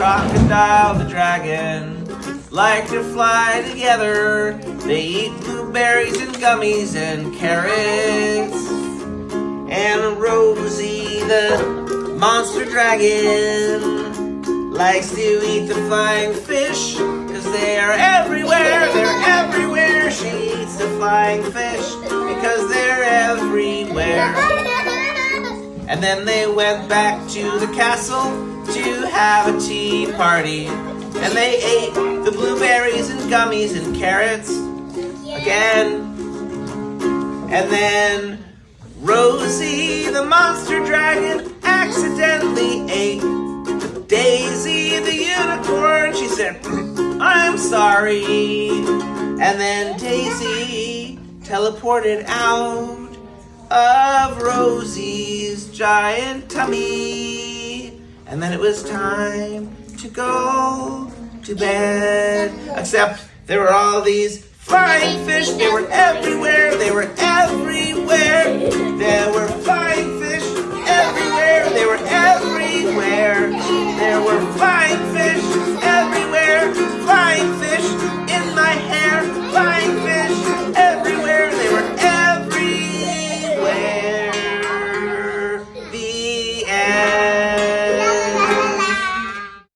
crocodile, the dragon, like to fly together. They eat blueberries and gummies and carrots. And Rosie, the monster dragon, likes to eat the flying fish, cause they are everywhere, they're everywhere. She eats the flying fish, because they're everywhere. And then they went back to the castle to have a tea party. And they ate the blueberries and gummies and carrots again. And then Rosie, the monster dragon, accidentally ate Daisy, the unicorn. She said, hmm, I'm sorry. And then Daisy teleported out of Rosie's giant tummy. And then it was time to go to bed. Except there were all these flying fish. They were everywhere. They were everywhere.